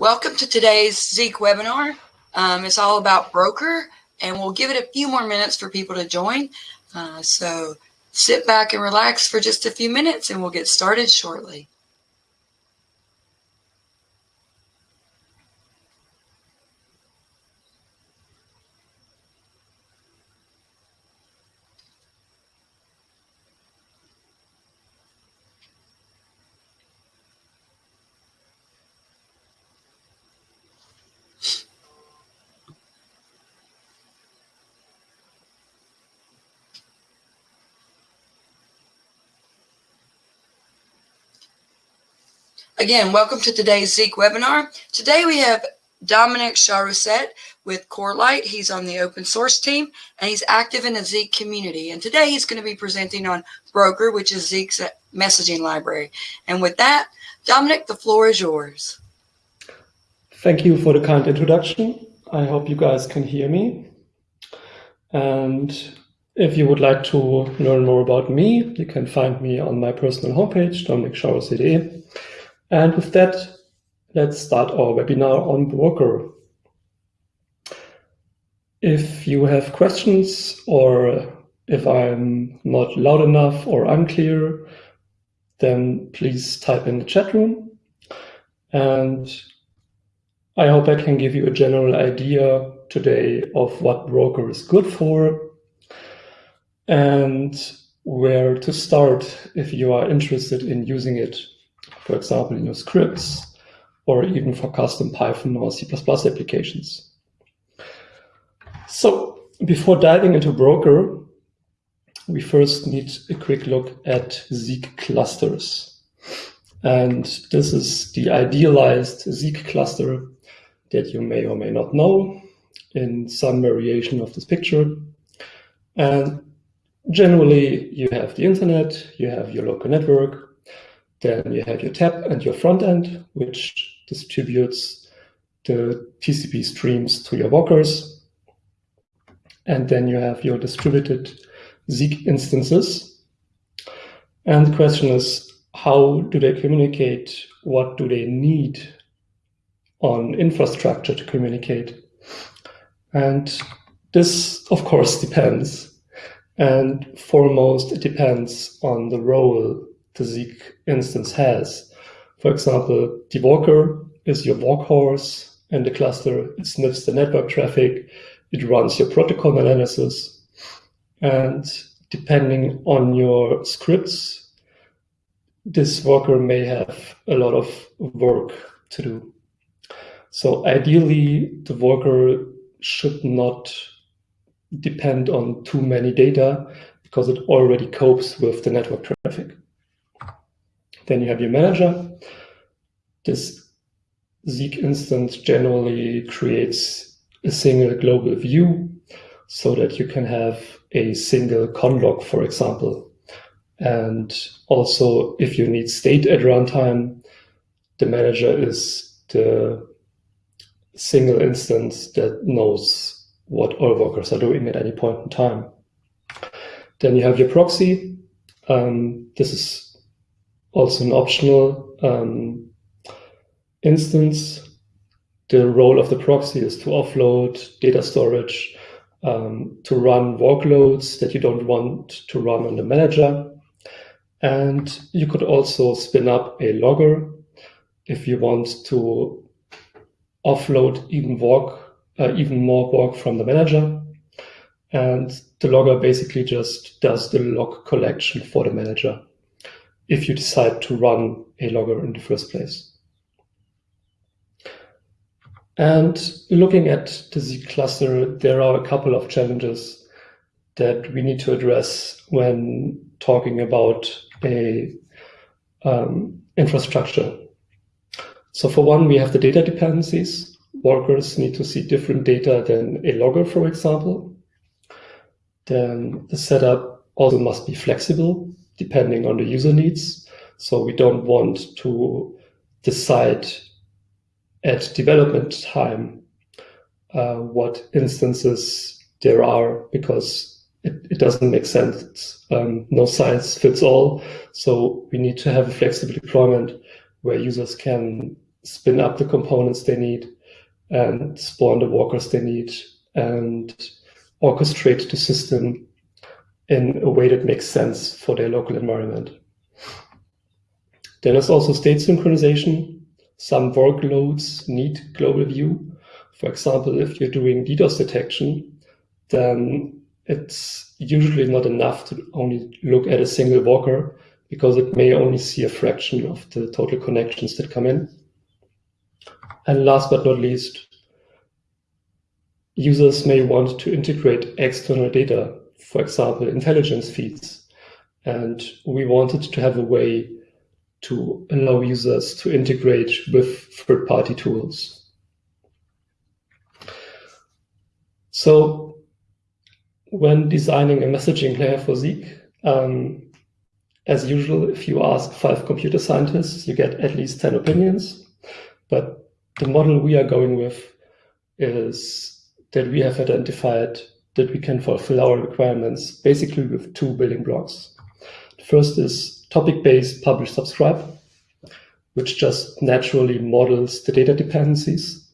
Welcome to today's Zeek webinar. Um, it's all about broker and we'll give it a few more minutes for people to join. Uh, so sit back and relax for just a few minutes and we'll get started shortly. Again, welcome to today's Zeek webinar. Today we have Dominic Charousset with Corelight. He's on the open source team and he's active in the Zeek community. And today he's going to be presenting on Broker, which is Zeek's uh, messaging library. And with that, Dominic, the floor is yours. Thank you for the kind introduction. I hope you guys can hear me. And if you would like to learn more about me, you can find me on my personal homepage, dominiccharousset.de. And with that, let's start our webinar on Broker. If you have questions or if I'm not loud enough or unclear, then please type in the chat room. And I hope I can give you a general idea today of what Broker is good for and where to start if you are interested in using it for example, in your scripts, or even for custom Python or C++ applications. So before diving into Broker, we first need a quick look at Zeek clusters. And this is the idealized Zeek cluster that you may or may not know in some variation of this picture. And generally, you have the internet, you have your local network, then you have your tap and your front end, which distributes the TCP streams to your workers. And then you have your distributed Zeek instances. And the question is, how do they communicate? What do they need on infrastructure to communicate? And this, of course, depends. And foremost, it depends on the role the Zeek instance has. For example, the worker is your workhorse in the cluster. It sniffs the network traffic. It runs your protocol analysis. And depending on your scripts, this worker may have a lot of work to do. So ideally, the worker should not depend on too many data because it already copes with the network traffic. Then you have your manager. This Zeek instance generally creates a single global view so that you can have a single conlog, for example. And also, if you need state at runtime, the manager is the single instance that knows what all workers are doing at any point in time. Then you have your proxy. Um, this is also an optional um, instance. The role of the proxy is to offload data storage um, to run workloads that you don't want to run on the manager. And you could also spin up a logger if you want to offload even work, uh, even more work from the manager. And the logger basically just does the log collection for the manager if you decide to run a logger in the first place. And looking at the Zeek cluster, there are a couple of challenges that we need to address when talking about a um, infrastructure. So for one, we have the data dependencies. Workers need to see different data than a logger, for example. Then the setup also must be flexible depending on the user needs. So we don't want to decide at development time uh, what instances there are because it, it doesn't make sense. Um, no size fits all. So we need to have a flexible deployment where users can spin up the components they need and spawn the workers they need and orchestrate the system in a way that makes sense for their local environment. Then there's also state synchronization. Some workloads need global view. For example, if you're doing DDoS detection, then it's usually not enough to only look at a single worker because it may only see a fraction of the total connections that come in. And last but not least, users may want to integrate external data, for example, intelligence feeds. And we wanted to have a way to allow users to integrate with third-party tools. So when designing a messaging layer for Zeek, um, as usual, if you ask five computer scientists, you get at least 10 opinions. But the model we are going with is that we have identified that we can fulfill our requirements basically with two building blocks. The first is topic-based publish subscribe, which just naturally models the data dependencies.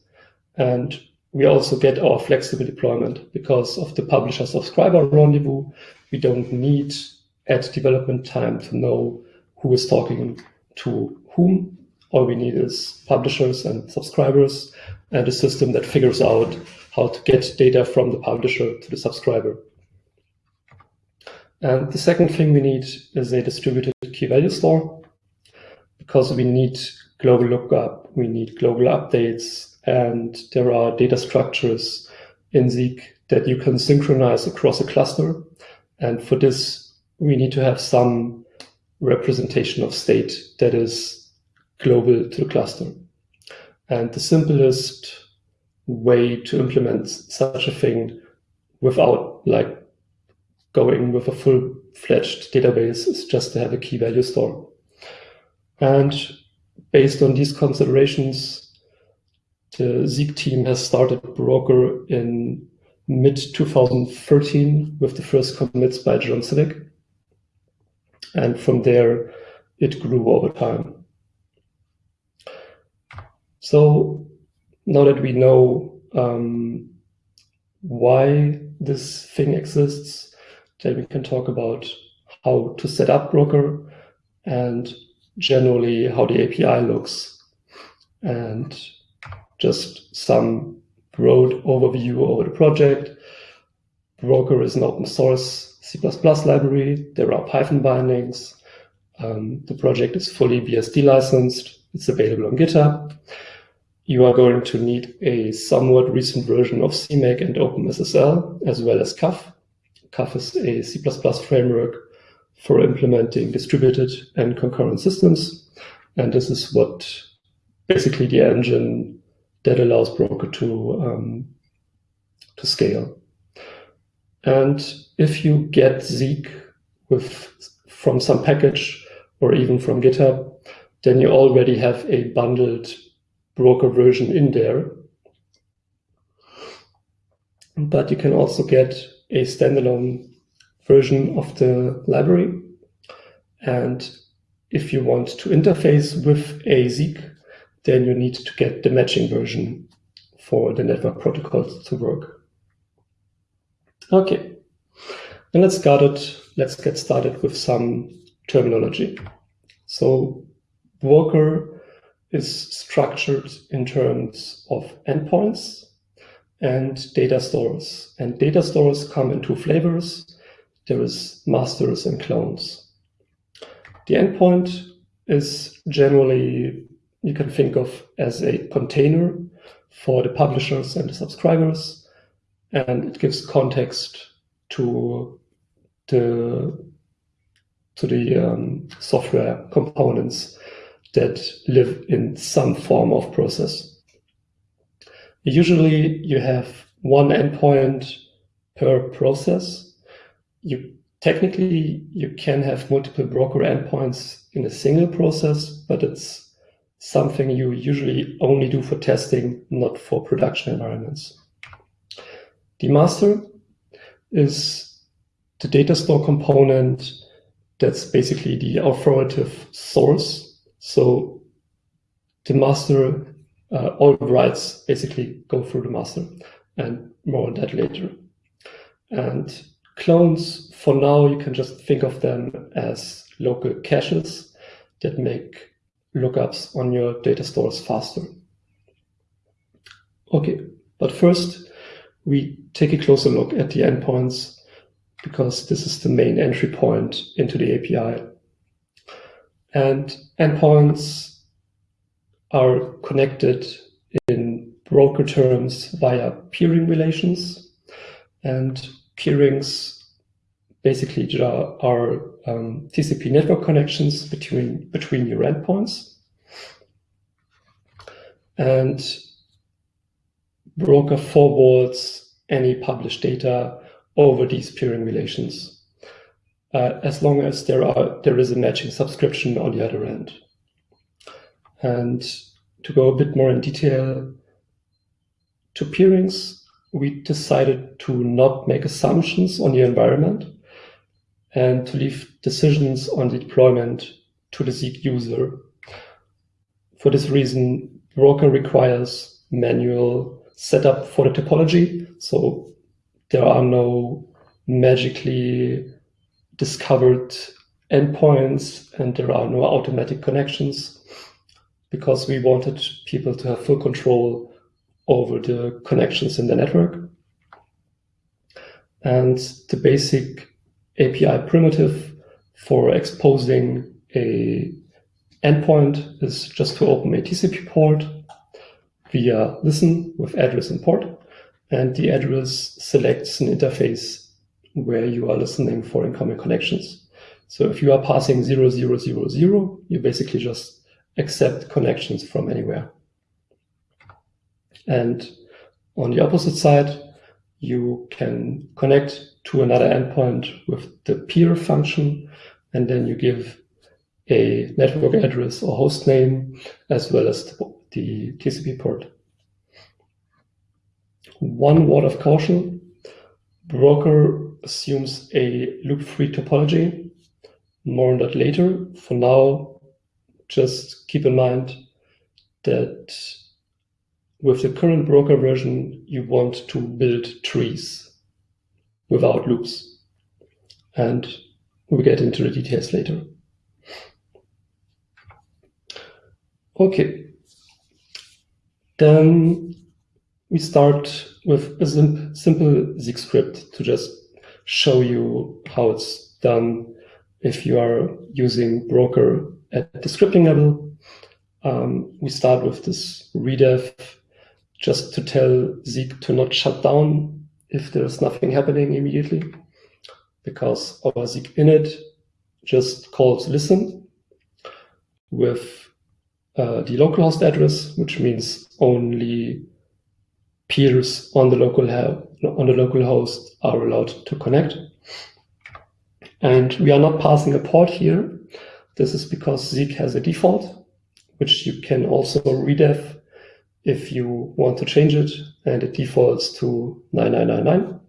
And we also get our flexible deployment because of the publisher subscriber rendezvous. We don't need at development time to know who is talking to whom. All we need is publishers and subscribers and a system that figures out how to get data from the publisher to the subscriber. And the second thing we need is a distributed key value store because we need global lookup, we need global updates, and there are data structures in Zeek that you can synchronize across a cluster. And for this, we need to have some representation of state that is global to the cluster. And the simplest way to implement such a thing without like going with a full-fledged database is just to have a key value store. And based on these considerations, the Zeek team has started Broker in mid-2013 with the first commits by Jon Siwek. And from there, it grew over time. So now that we know um, why this thing exists, then we can talk about how to set up Broker and generally how the API looks and just some broad overview over the project. Broker is an open source C++ library. There are Python bindings. Um, the project is fully BSD licensed. It's available on GitHub. You are going to need a somewhat recent version of CMake and OpenSSL, as well as CAF. CAF is a C++ framework for implementing distributed and concurrent systems. And this is what basically the engine that allows Broker to, um, to scale. And if you get Zeek with, from some package or even from GitHub, then you already have a bundled broker version in there. But you can also get a standalone version of the library. And if you want to interface with a Zeek, then you need to get the matching version for the network protocols to work. Okay, and let's start it. Let's get started with some terminology. So Broker is structured in terms of endpoints and data stores. And data stores come in two flavors. There is masters and clones. The endpoint is generally, you can think of as a container for the publishers and the subscribers. And it gives context to the, to the um, software components that live in some form of process. Usually you have one endpoint per process. You technically you can have multiple broker endpoints in a single process, but it's something you usually only do for testing, not for production environments. The master is the data store component that's basically the authoritative source so the master, uh, all writes basically go through the master and more on that later. And clones, for now, you can just think of them as local caches that make lookups on your data stores faster. Okay, but first we take a closer look at the endpoints because this is the main entry point into the API. And endpoints are connected in broker terms via peering relations. And peerings basically are um, TCP network connections between, between your endpoints. And broker forwards any published data over these peering relations, uh, as long as there are there is a matching subscription on the other end. And to go a bit more in detail, to peerings, we decided to not make assumptions on the environment and to leave decisions on the deployment to the Zeek user. For this reason, Broker requires manual setup for the topology. So there are no magically discovered endpoints and there are no automatic connections because we wanted people to have full control over the connections in the network. And the basic API primitive for exposing a endpoint is just to open a TCP port via listen with address and port, and the address selects an interface where you are listening for incoming connections. So if you are passing 0000, you basically just accept connections from anywhere. And on the opposite side, you can connect to another endpoint with the peer function, and then you give a network address or host name, as well as the TCP port. One word of caution, Broker assumes a loop-free topology. More on that later. For now, just keep in mind that with the current broker version, you want to build trees without loops. And we'll get into the details later. Okay. Then we start with a simple Zeek script to just show you how it's done if you are using broker at the scripting level. Um, we start with this redef just to tell Zeek to not shut down if there's nothing happening immediately, because our Zeek init just calls listen with uh, the localhost address, which means only peers on the local on the local host are allowed to connect. And we are not passing a port here. This is because Zeek has a default, which you can also redef if you want to change it, and it defaults to 9999.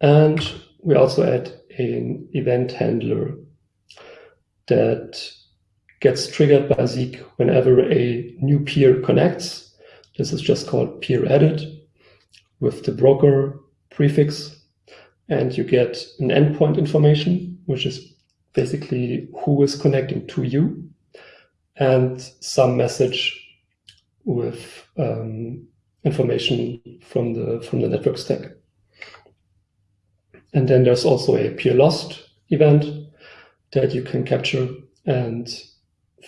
And we also add an event handler that gets triggered by Zeek whenever a new peer connects. This is just called peer added with the broker prefix. And you get an endpoint information, which is basically who is connecting to you and some message with um, information from the from the network stack. And then there's also a peer lost event that you can capture. And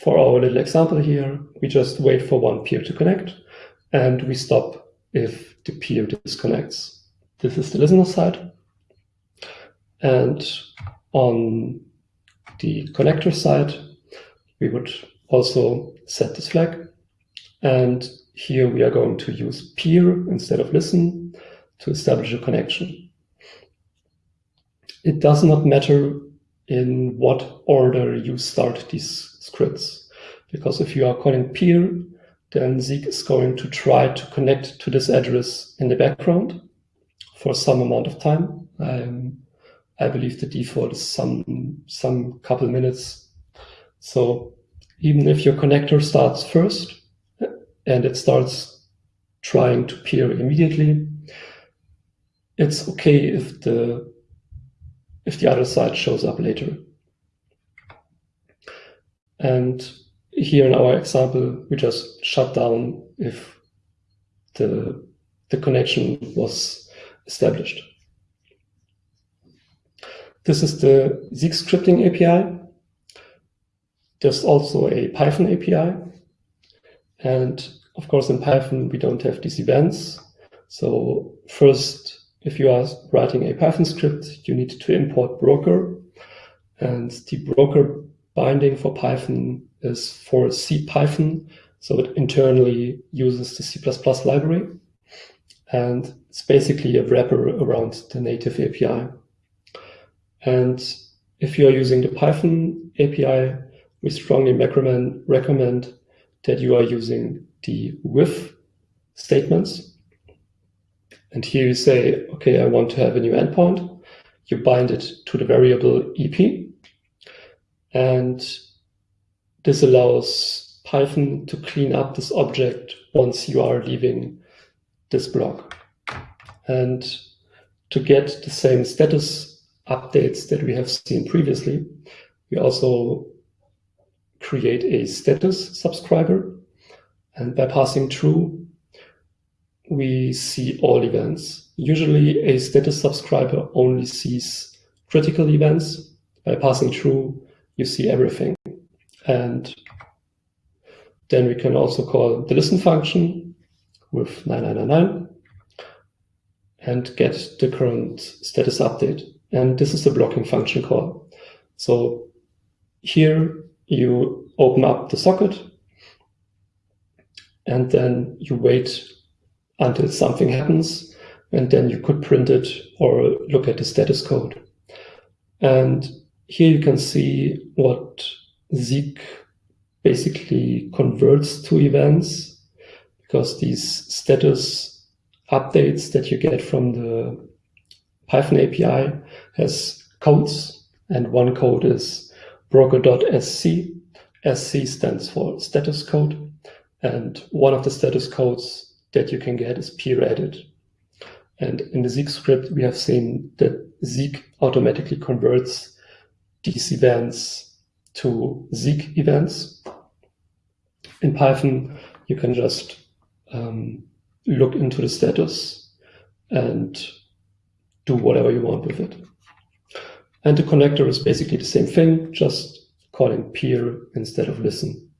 for our little example here, we just wait for one peer to connect and we stop if the peer disconnects. This is the listener side. And on the connector side, we would also set this flag. And here we are going to use peer instead of listen to establish a connection. It does not matter in what order you start these scripts, because if you are calling peer, then Zeek is going to try to connect to this address in the background for some amount of time. Um, I believe the default is some some couple minutes. So even if your connector starts first and it starts trying to peer immediately, it's okay if the if the other side shows up later. And here in our example, we just shut down if the, the connection was established. This is the Zeek scripting API. There's also a Python API. And of course, in Python, we don't have these events. So first, if you are writing a Python script, you need to import broker. And the broker binding for Python is for CPython. So it internally uses the C++ library. And it's basically a wrapper around the native API. And if you are using the Python API, we strongly recommend that you are using the with statements and here you say, okay, I want to have a new endpoint. You bind it to the variable EP. And this allows Python to clean up this object once you are leaving this block. And to get the same status updates that we have seen previously, we also create a status subscriber. And by passing true, we see all events. Usually a status subscriber only sees critical events. By passing true, you see everything. And then we can also call the listen function with 9999 and get the current status update. And this is the blocking function call. So here you open up the socket and then you wait until something happens, and then you could print it or look at the status code. And here you can see what Zeek basically converts to events because these status updates that you get from the Python API has codes and one code is broker.sc. SC stands for status code and one of the status codes that you can get is peer added. And in the Zeek script, we have seen that Zeek automatically converts these events to Zeek events. In Python, you can just um, look into the status and do whatever you want with it. And the connector is basically the same thing, just calling peer instead of listen.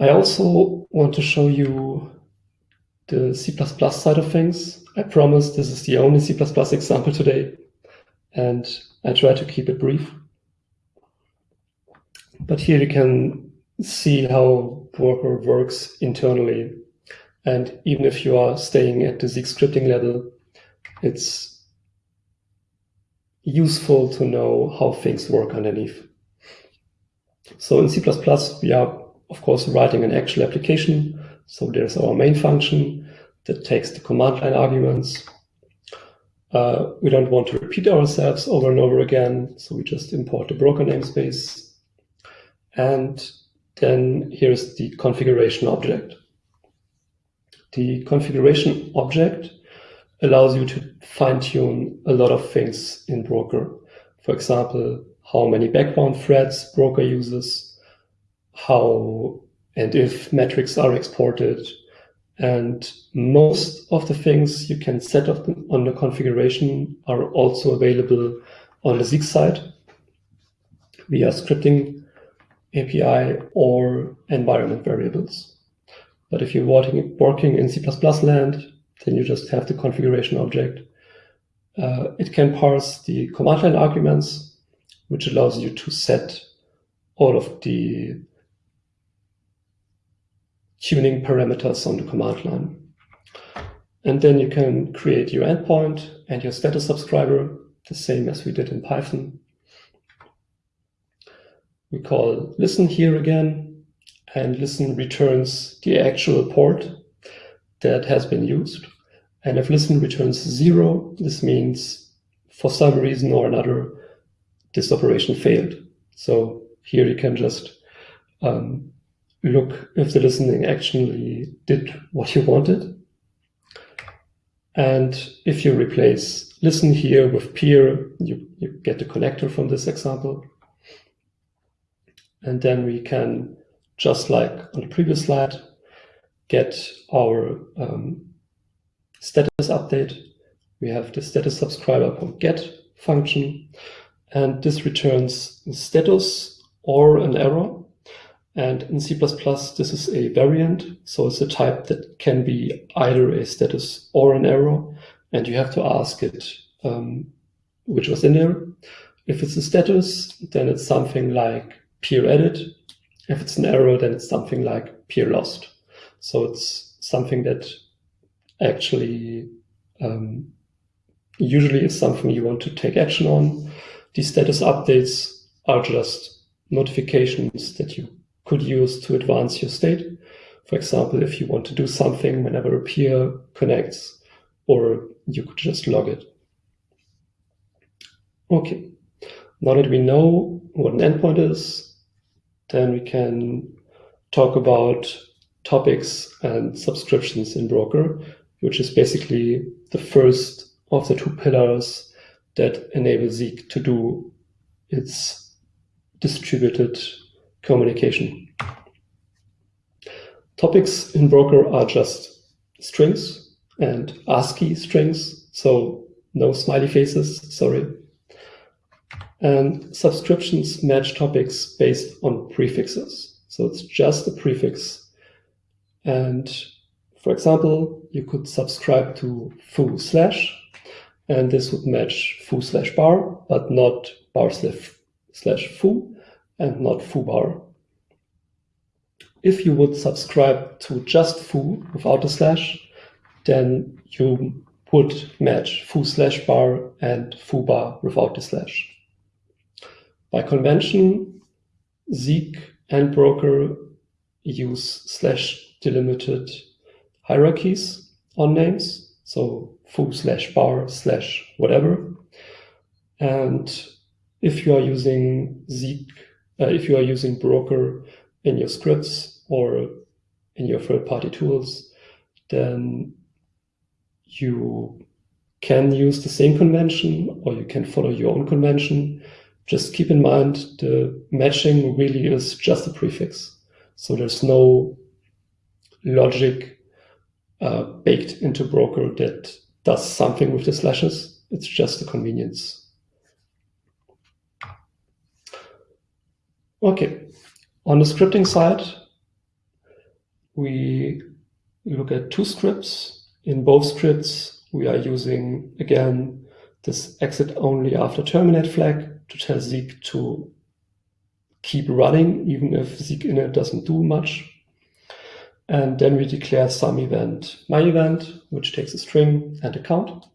I also want to show you the C++ side of things. I promise this is the only C++ example today, and I try to keep it brief. But here you can see how Broker works internally. And even if you are staying at the Zeek scripting level, it's useful to know how things work underneath. So in C++, we are of course, writing an actual application. So there's our main function that takes the command line arguments. Uh, we don't want to repeat ourselves over and over again, so we just import the broker namespace. And then here's the configuration object. The configuration object allows you to fine-tune a lot of things in Broker. For example, how many background threads Broker uses, how and if metrics are exported. And most of the things you can set up on the configuration are also available on the Zeek side via scripting API or environment variables. But if you're working, in C++ land, then you just have the configuration object. Uh, it can parse the command line arguments, which allows you to set all of the tuning parameters on the command line. And then you can create your endpoint and your status subscriber, the same as we did in Python. We call listen here again, and listen returns the actual port that has been used. And if listen returns zero, this means for some reason or another, this operation failed. So here you can just um, look if the listening actually did what you wanted. And if you replace listen here with peer, you, you get the connector from this example. And then we can, just like on the previous slide, get our um, status update. We have the status subscriber.get function, and this returns status or an error. And in C++, this is a variant, so it's a type that can be either a status or an error, and you have to ask it um, which was in there. If it's a status, then it's something like peer added. If it's an error, then it's something like peer lost. So it's something that actually um, usually is something you want to take action on. These status updates are just notifications that you could use to advance your state. For example, if you want to do something whenever a peer connects, or you could just log it. Okay, now that we know what an endpoint is, then we can talk about topics and subscriptions in Broker, which is basically the first of the two pillars that enable Zeek to do its distributed communication. Topics in Broker are just strings and ASCII strings, so no smiley faces, sorry. And subscriptions match topics based on prefixes. So it's just a prefix and for example, you could subscribe to foo slash, and this would match foo slash bar, but not bar slash, slash foo, and not foo bar. If you would subscribe to just foo without a slash, then you would match foo slash bar and foo bar without the slash. By convention, Zeek and Broker use slash delimited hierarchies on names. So foo slash bar slash whatever. And if you are using Zeek, if you are using Broker in your scripts or in your third-party tools, then you can use the same convention or you can follow your own convention. Just keep in mind the matching really is just a prefix. So there's no logic uh, baked into Broker that does something with the slashes. It's just a convenience. Okay, on the scripting side, we look at two scripts. In both scripts, we are using, again, this exit only after terminate flag to tell Zeek to keep running, even if Zeek init doesn't do much. And then we declare some event, my event, which takes a string and a count.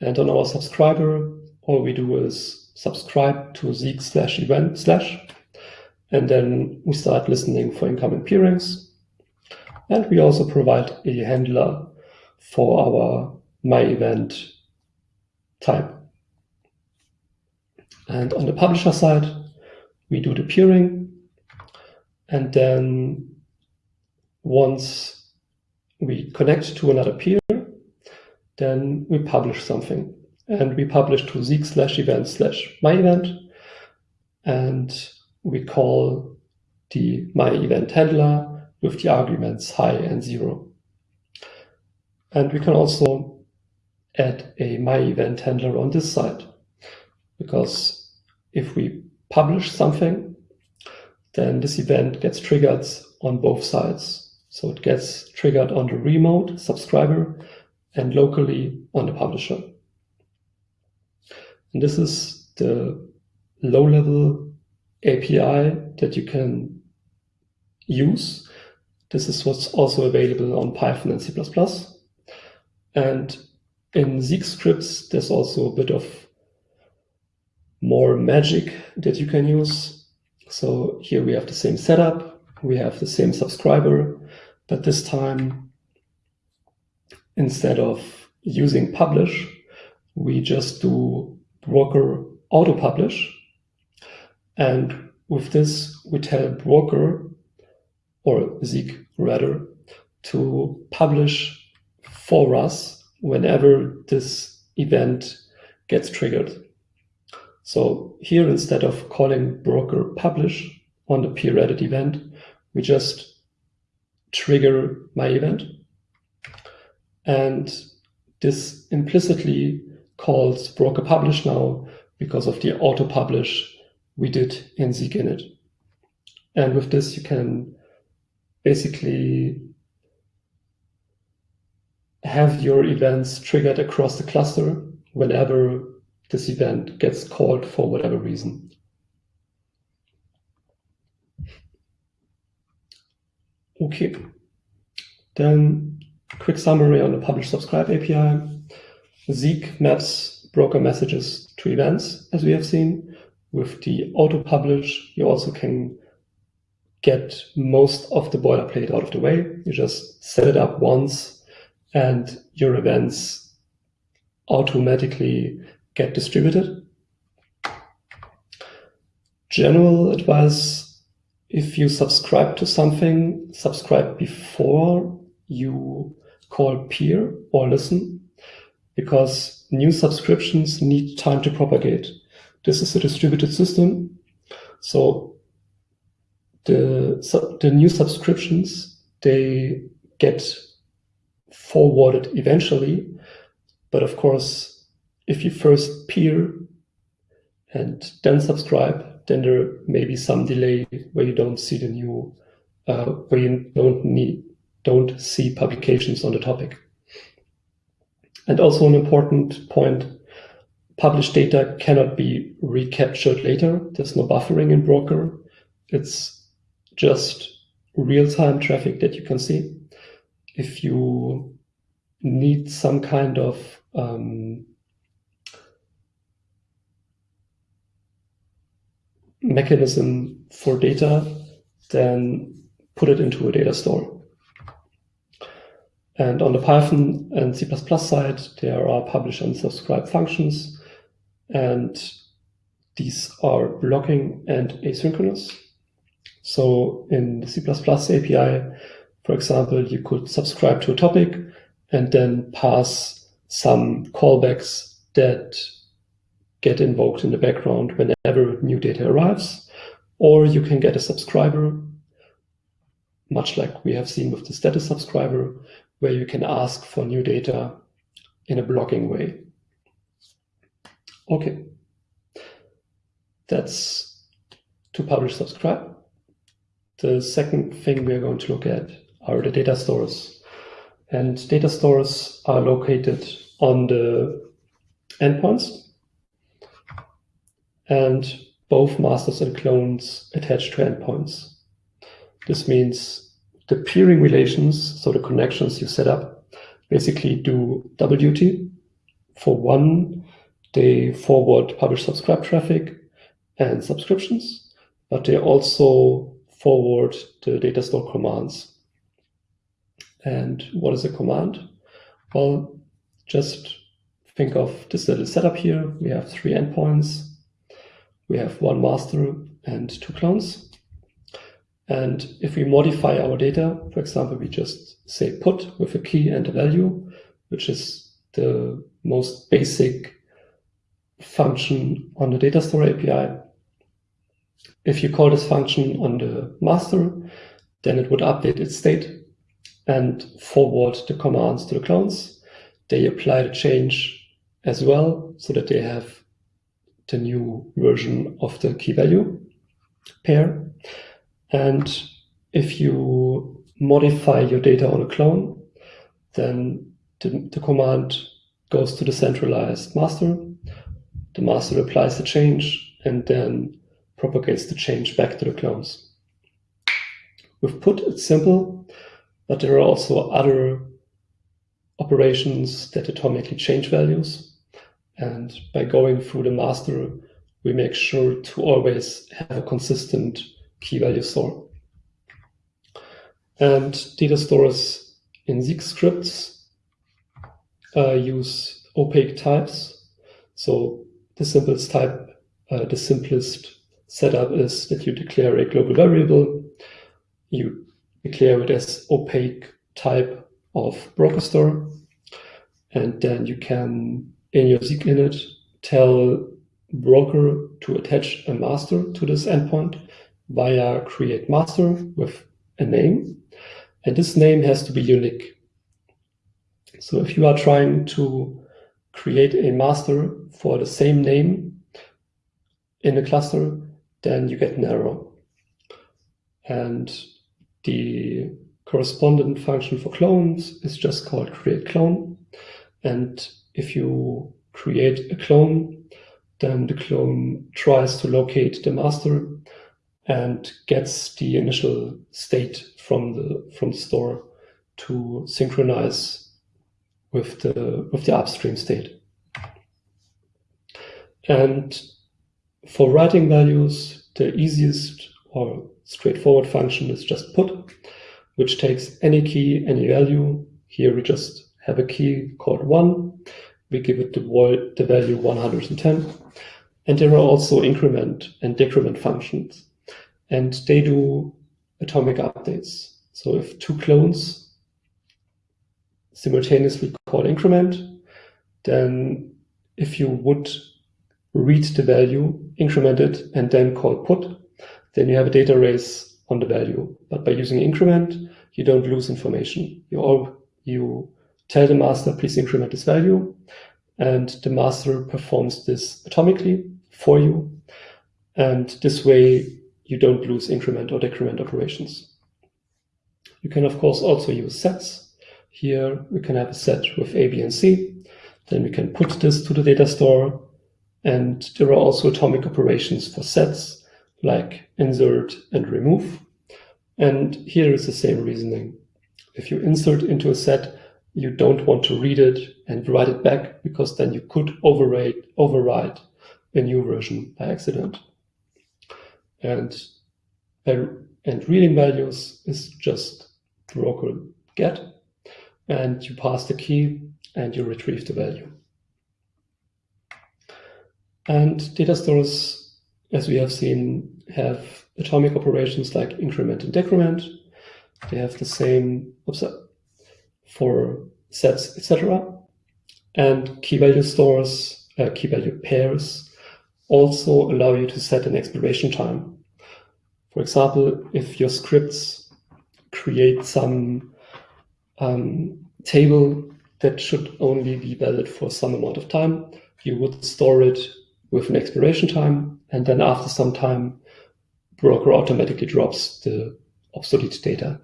And on our subscriber, all we do is subscribe to Zeek slash event slash, and then we start listening for incoming peerings. And we also provide a handler for our my event type. And on the publisher side, we do the peering, and then once we connect to another peer, then we publish something. And we publish to Zeek slash event slash my event. And we call the my event handler with the arguments high and zero. And we can also add a my event handler on this side. Because if we publish something, then this event gets triggered on both sides. So it gets triggered on the remote subscriber and locally on the publisher. And this is the low-level API that you can use. This is what's also available on Python and C++. And in Zeek scripts, there's also a bit of more magic that you can use. So here we have the same setup we have the same subscriber, but this time, instead of using publish, we just do broker auto publish. And with this, we tell broker, or Zeek rather, to publish for us whenever this event gets triggered. So here, instead of calling broker publish on the peer added event, we just trigger my event. And this implicitly calls broker publish now because of the auto publish we did in Zeek init. And with this, you can basically have your events triggered across the cluster whenever this event gets called for whatever reason. Okay, then quick summary on the publish subscribe API. Zeek maps broker messages to events, as we have seen. With the auto publish, you also can get most of the boilerplate out of the way. You just set it up once and your events automatically get distributed. General advice if you subscribe to something, subscribe before you call peer or listen, because new subscriptions need time to propagate. This is a distributed system. So the, the new subscriptions, they get forwarded eventually. But of course, if you first peer and then subscribe, then there may be some delay where you don't see the new, uh, where you don't need, don't see publications on the topic. And also an important point, published data cannot be recaptured later. There's no buffering in Broker. It's just real-time traffic that you can see. If you need some kind of um, mechanism for data, then put it into a data store. And on the Python and C++ side, there are publish and subscribe functions. And these are blocking and asynchronous. So in the C++ API, for example, you could subscribe to a topic and then pass some callbacks that get invoked in the background whenever new data arrives, or you can get a subscriber, much like we have seen with the status subscriber, where you can ask for new data in a blocking way. Okay, that's to publish subscribe. The second thing we are going to look at are the data stores. And data stores are located on the endpoints and both masters and clones attach to endpoints. This means the peering relations, so the connections you set up, basically do double duty. For one, they forward publish subscribe traffic and subscriptions, but they also forward the data store commands. And what is a command? Well, just think of this little setup here. We have three endpoints we have one master and two clones. And if we modify our data, for example, we just say put with a key and a value, which is the most basic function on the data store API. If you call this function on the master, then it would update its state and forward the commands to the clones. They apply the change as well so that they have the new version of the key value pair. And if you modify your data on a clone, then the, the command goes to the centralized master. The master applies the change and then propagates the change back to the clones. With put, it's simple, but there are also other operations that atomically change values. And by going through the master, we make sure to always have a consistent key value store. And data stores in Zeek scripts uh, use opaque types. So the simplest type, uh, the simplest setup is that you declare a global variable, you declare it as opaque type of broker store, and then you can, in your Zeek init, tell broker to attach a master to this endpoint via create master with a name. And this name has to be unique. So if you are trying to create a master for the same name in a cluster, then you get an error. And the correspondent function for clones is just called create clone. And if you create a clone, then the clone tries to locate the master and gets the initial state from the from the store to synchronize with the with the upstream state. And for writing values, the easiest or straightforward function is just put, which takes any key, any value. Here we just have a key called one. We give it the, the value 110. And there are also increment and decrement functions. And they do atomic updates. So if two clones simultaneously call increment, then if you would read the value, increment it, and then call put, then you have a data race on the value. But by using increment, you don't lose information. You all you tell the master, please increment this value, and the master performs this atomically for you. And this way, you don't lose increment or decrement operations. You can, of course, also use sets. Here, we can have a set with A, B, and C. Then we can put this to the data store. And there are also atomic operations for sets, like insert and remove. And here is the same reasoning. If you insert into a set, you don't want to read it and write it back because then you could override, a new version by accident. And, and reading values is just broker get, and you pass the key and you retrieve the value. And data stores, as we have seen, have atomic operations like increment and decrement. They have the same for sets, etc. And key value stores, uh, key value pairs also allow you to set an expiration time. For example, if your scripts create some um, table that should only be valid for some amount of time, you would store it with an expiration time, and then after some time, broker automatically drops the obsolete data.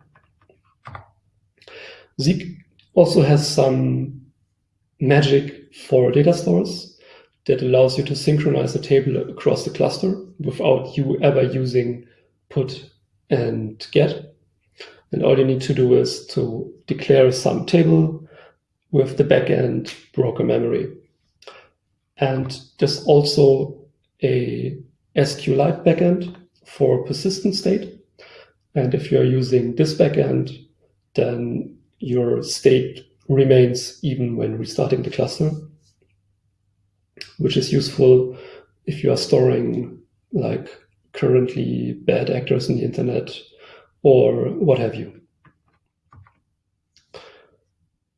Zeek also has some magic for data stores that allows you to synchronize a table across the cluster without you ever using put and get. And all you need to do is to declare some table with the backend broker memory. And there's also a SQLite backend for persistent state. And if you're using this backend, then your state remains even when restarting the cluster, which is useful if you are storing like currently bad actors in the internet or what have you.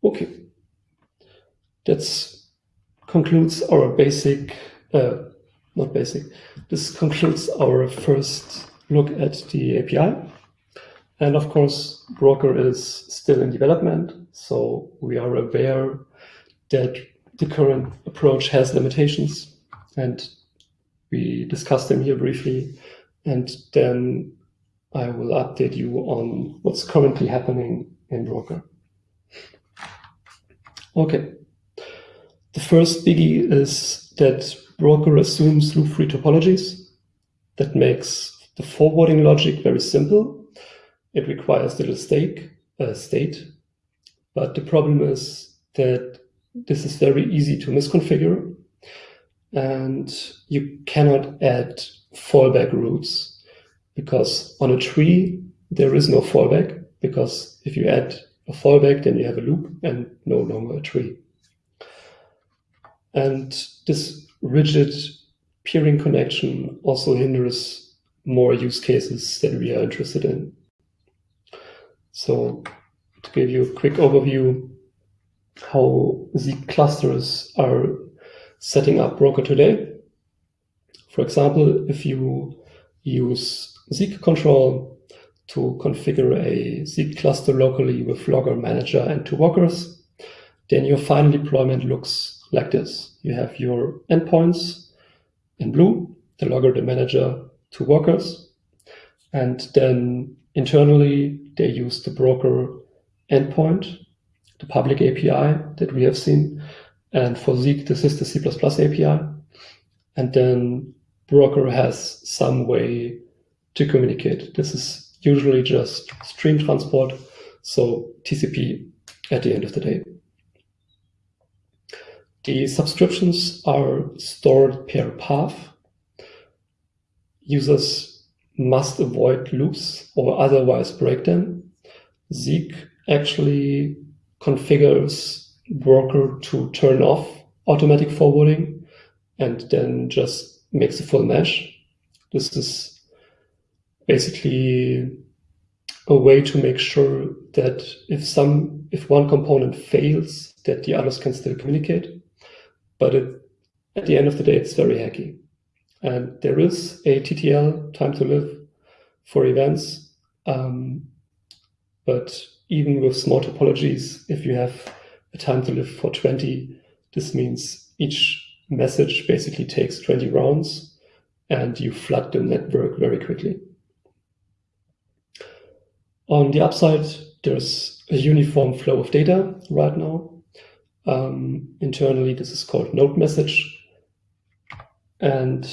Okay, that concludes our basic, uh, not basic, this concludes our first look at the API. And of course, Broker is still in development, so we are aware that the current approach has limitations, and we discuss them here briefly, and then I will update you on what's currently happening in Broker. Okay. The first biggie is that Broker assumes loop-free topologies. That makes the forwarding logic very simple it requires little stake, uh, state, but the problem is that this is very easy to misconfigure and you cannot add fallback routes because on a tree, there is no fallback because if you add a fallback, then you have a loop and no longer a tree. And this rigid peering connection also hinders more use cases that we are interested in. So to give you a quick overview how the clusters are setting up Broker today. For example, if you use Zeek control to configure a Zeek cluster locally with logger manager and two workers, then your final deployment looks like this. You have your endpoints in blue, the logger, the manager, two workers, and then internally they use the broker endpoint, the public API that we have seen. And for Zeek, this is the C++ API. And then broker has some way to communicate. This is usually just stream transport, so TCP at the end of the day. The subscriptions are stored per path. Users must avoid loops or otherwise break them. Zeek actually configures worker to turn off automatic forwarding and then just makes a full mesh. This is basically a way to make sure that if some if one component fails, that the others can still communicate. But it, at the end of the day, it's very hacky. And there is a TTL, time to live, for events. Um, but even with small topologies, if you have a time to live for 20, this means each message basically takes 20 rounds and you flood the network very quickly. On the upside, there's a uniform flow of data right now. Um, internally, this is called node message. And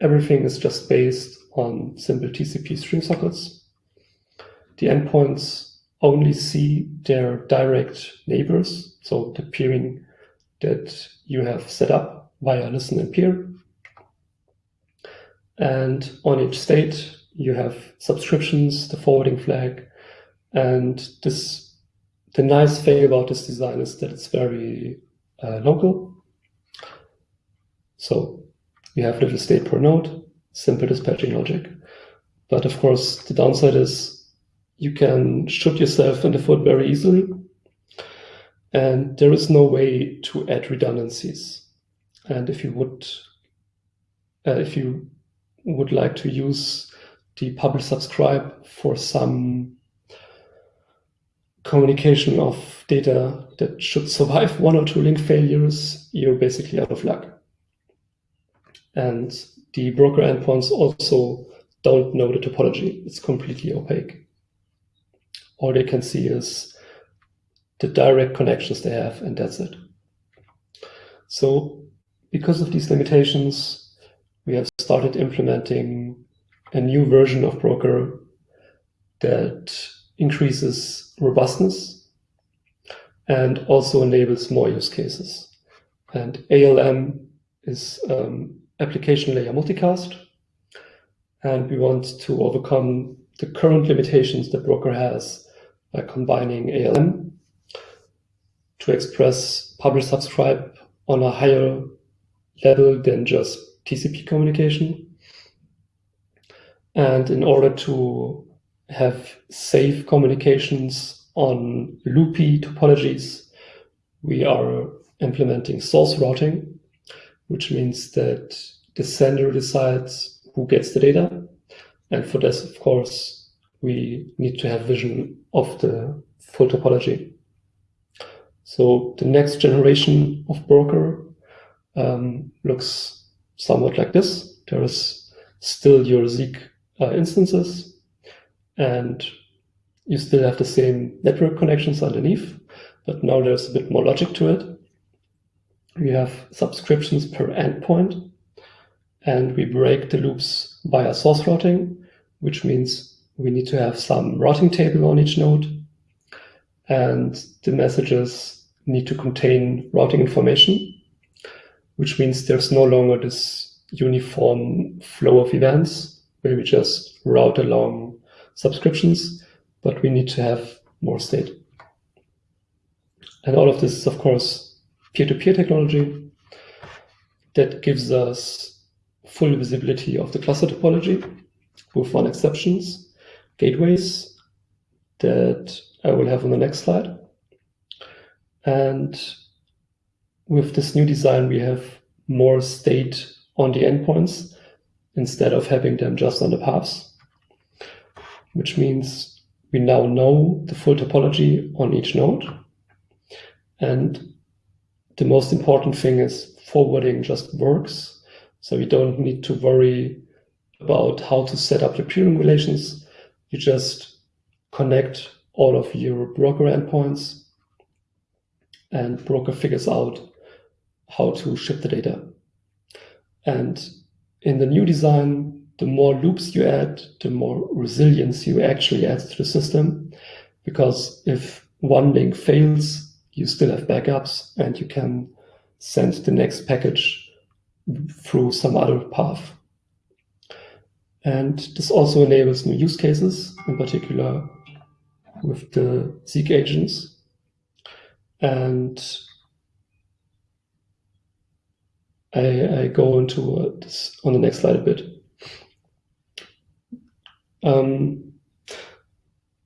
everything is just based on simple TCP stream sockets the endpoints only see their direct neighbors, so the peering that you have set up via listen and peer. And on each state, you have subscriptions, the forwarding flag, and this. The nice thing about this design is that it's very uh, local. So you have little state per node, simple dispatching logic. But of course, the downside is you can shoot yourself in the foot very easily. And there is no way to add redundancies. And if you would, uh, if you would like to use the publish subscribe for some communication of data that should survive one or two link failures, you're basically out of luck. And the broker endpoints also don't know the topology. It's completely opaque all they can see is the direct connections they have, and that's it. So because of these limitations, we have started implementing a new version of Broker that increases robustness and also enables more use cases. And ALM is um, application layer multicast. And we want to overcome the current limitations that Broker has by combining ALM to express publish subscribe on a higher level than just TCP communication. And in order to have safe communications on loopy topologies, we are implementing source routing, which means that the sender decides who gets the data. And for this, of course, we need to have vision of the full topology. So the next generation of broker um, looks somewhat like this. There is still your Zeek uh, instances, and you still have the same network connections underneath, but now there's a bit more logic to it. We have subscriptions per endpoint, and we break the loops via source routing, which means we need to have some routing table on each node. And the messages need to contain routing information, which means there's no longer this uniform flow of events where we just route along subscriptions, but we need to have more state. And all of this is, of course, peer-to-peer -peer technology that gives us full visibility of the cluster topology with one exceptions, gateways that I will have on the next slide. And with this new design, we have more state on the endpoints instead of having them just on the paths, which means we now know the full topology on each node. And the most important thing is forwarding just works. So we don't need to worry about how to set up the peering relations. You just connect all of your broker endpoints and broker figures out how to ship the data. And in the new design, the more loops you add, the more resilience you actually add to the system. Because if one link fails, you still have backups and you can send the next package through some other path. And this also enables new use cases, in particular with the Zeek agents. And I, I go into this on the next slide a bit. Um,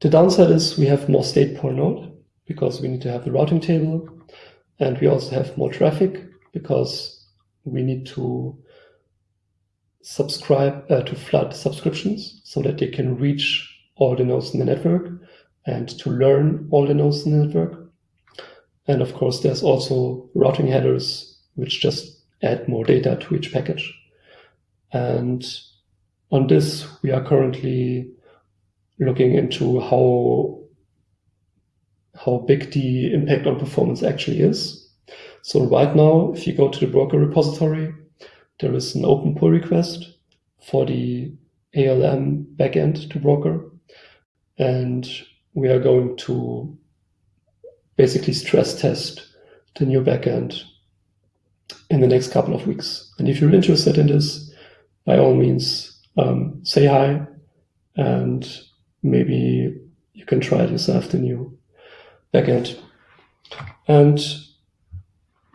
the downside is we have more state per node because we need to have the routing table and we also have more traffic because we need to subscribe uh, to flood subscriptions so that they can reach all the nodes in the network and to learn all the nodes in the network. And of course, there's also routing headers, which just add more data to each package. And on this, we are currently looking into how, how big the impact on performance actually is. So right now, if you go to the broker repository, there is an open pull request for the ALM backend to broker. And we are going to basically stress test the new backend in the next couple of weeks. And if you're interested in this, by all means, um, say hi and maybe you can try it yourself, the new backend. And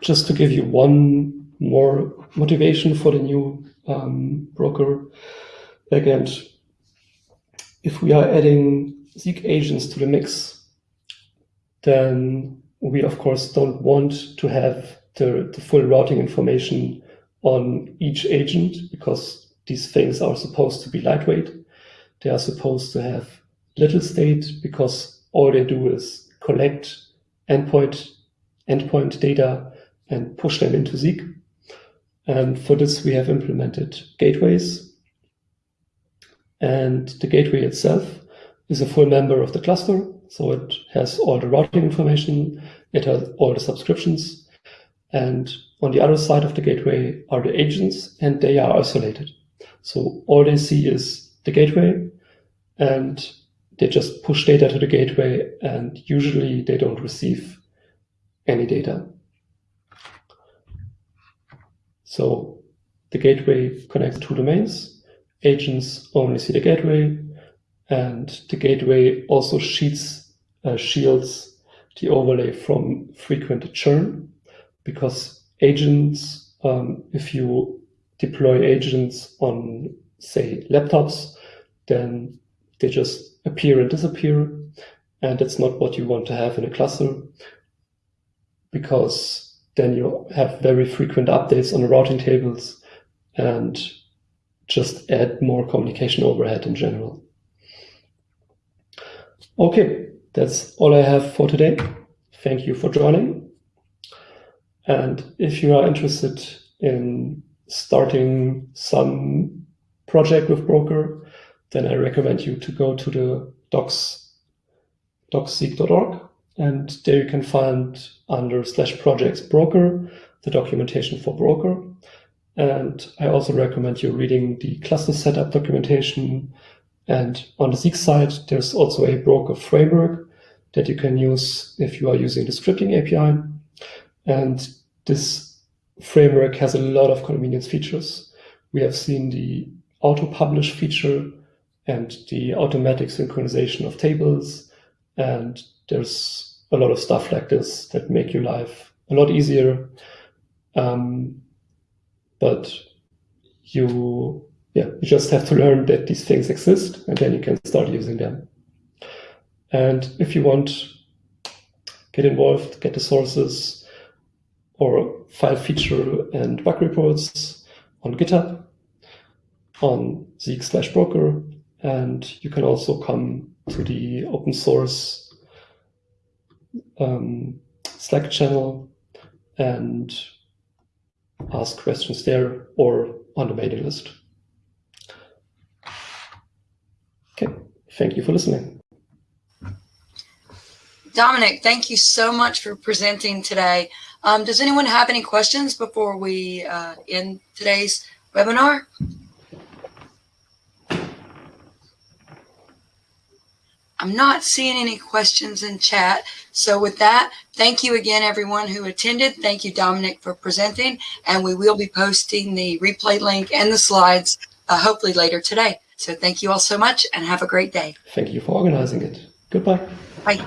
just to give you one more motivation for the new um, broker backend, if we are adding Zeek agents to the mix, then we of course don't want to have the, the full routing information on each agent because these things are supposed to be lightweight. They are supposed to have little state because all they do is collect endpoint, endpoint data and push them into Zeek. And for this, we have implemented gateways. And the gateway itself is a full member of the cluster. So it has all the routing information. It has all the subscriptions and on the other side of the gateway are the agents and they are isolated. So all they see is the gateway and they just push data to the gateway and usually they don't receive any data. So the gateway connects two domains. Agents only see the gateway and the gateway also sheets, uh, shields the overlay from frequent churn because agents, um, if you deploy agents on, say, laptops, then they just appear and disappear. And that's not what you want to have in a cluster because then you have very frequent updates on the routing tables and just add more communication overhead in general. Okay, that's all I have for today. Thank you for joining. And if you are interested in starting some project with Broker, then I recommend you to go to the docs, docszeek.org, and there you can find under slash projects broker, the documentation for broker. And I also recommend you reading the cluster setup documentation. And on the Zeek side, there's also a broker framework that you can use if you are using the scripting API. And this framework has a lot of convenience features. We have seen the auto publish feature and the automatic synchronization of tables. And there's a lot of stuff like this that make your life a lot easier. Um, but you yeah, you just have to learn that these things exist and then you can start using them. And if you want, get involved, get the sources or file feature and bug reports on GitHub, on Zeek slash broker, and you can also come to the open source um, Slack channel and ask questions there or on the mailing list. Okay, thank you for listening. Dominik, thank you so much for presenting today. Um, does anyone have any questions before we uh, end today's webinar? I'm not seeing any questions in chat. So with that, thank you again, everyone who attended. Thank you, Dominik, for presenting. And we will be posting the replay link and the slides uh, hopefully later today. So thank you all so much and have a great day. Thank you for organizing it. Goodbye. Bye.